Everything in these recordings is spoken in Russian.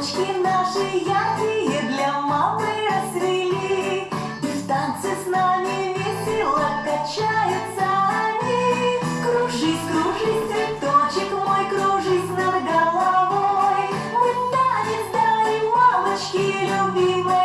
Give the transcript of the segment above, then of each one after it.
Цветочки наши яркие для мамы расцвели, И в танце с нами весело качаются они. Кружись, кружись, цветочек мой, кружись над головой, Мы танец дарим мамочки любимой.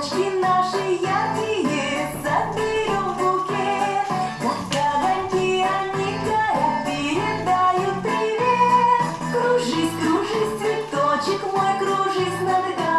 Цветочки наши яркие в букет Как огоньки они горят, передают привет. Кружись, кружись, цветочек мой, кружись над горой.